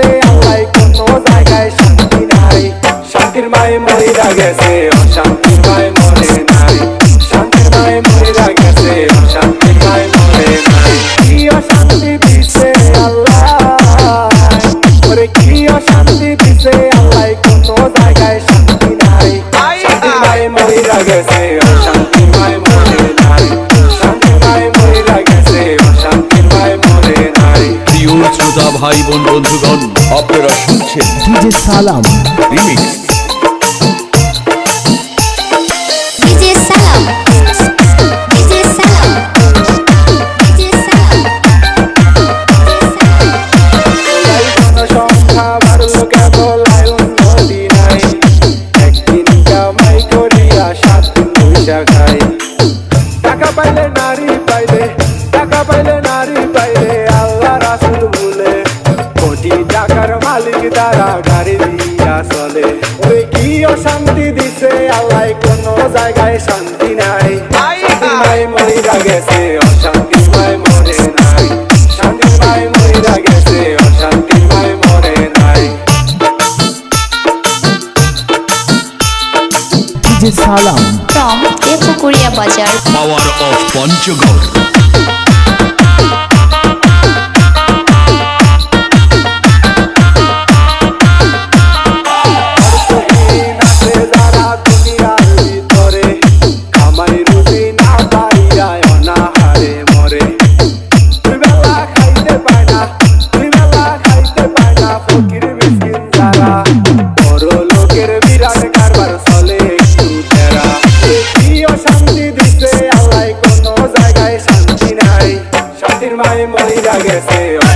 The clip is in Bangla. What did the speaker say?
গেছে আল্লাহ কোনো জায়গায় শান্তি নাই। শান্তির মায় মরিরা গেছে অশান্তি মায় মরে নাই। শান্তির মায় মরিরা গেছে অশান্তি মায় মরে নাই। কি অশান্তি দিছে আল্লাহ? ওরে কি অশান্তি দিছে আল্লাহ কোনো জায়গায় শান্তি নাই। শান্তির মায় মরিরা গেছে অশান্তি মায় মরে নাই। শান্তির মায় মরিরা গেছে অশান্তি মায় মরে নাই। প্রিয় শ্রোতা, ভাই, বোন, বন্ধুগণ আপনারা শুনছেন ডিজে সালাম। রিমিক্স। টাকা পাইলে নারী পাইলে টাকা পাইলে পাইলে মালিক তারা গাড়ি দিয়া চলে। ওরে কি অশান্তি দিছে আল্লাহ কোনো জায়গায় শান্তি নাই। নাই মরিরা গেছে অশান্তি নাই মরে নাই। শান্তি নাই মরিরা গেছে অশান্তি নাই মরে নাই। ডিজে সালাম। ফ্রম এ পুকুরিয়া বাজার। Power of Panchagarh. aconteceu